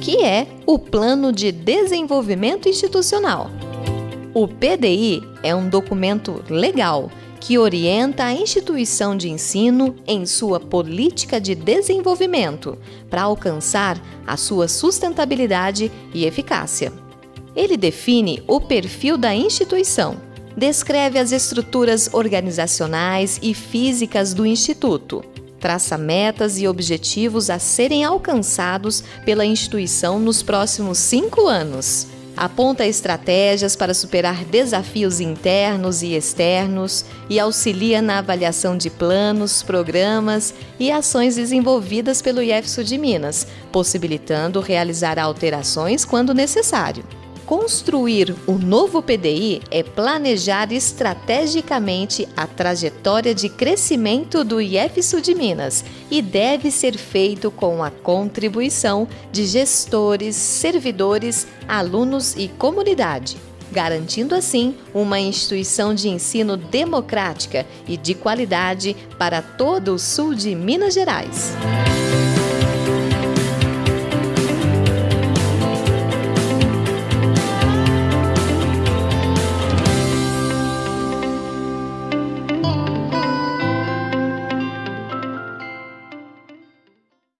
que é o Plano de Desenvolvimento Institucional? O PDI é um documento legal que orienta a instituição de ensino em sua política de desenvolvimento para alcançar a sua sustentabilidade e eficácia. Ele define o perfil da instituição, descreve as estruturas organizacionais e físicas do instituto, traça metas e objetivos a serem alcançados pela instituição nos próximos cinco anos aponta estratégias para superar desafios internos e externos e auxilia na avaliação de planos, programas e ações desenvolvidas pelo IEFSU de Minas, possibilitando realizar alterações quando necessário. Construir o novo PDI é planejar estrategicamente a trajetória de crescimento do IF Sul de Minas e deve ser feito com a contribuição de gestores, servidores, alunos e comunidade, garantindo assim uma instituição de ensino democrática e de qualidade para todo o sul de Minas Gerais.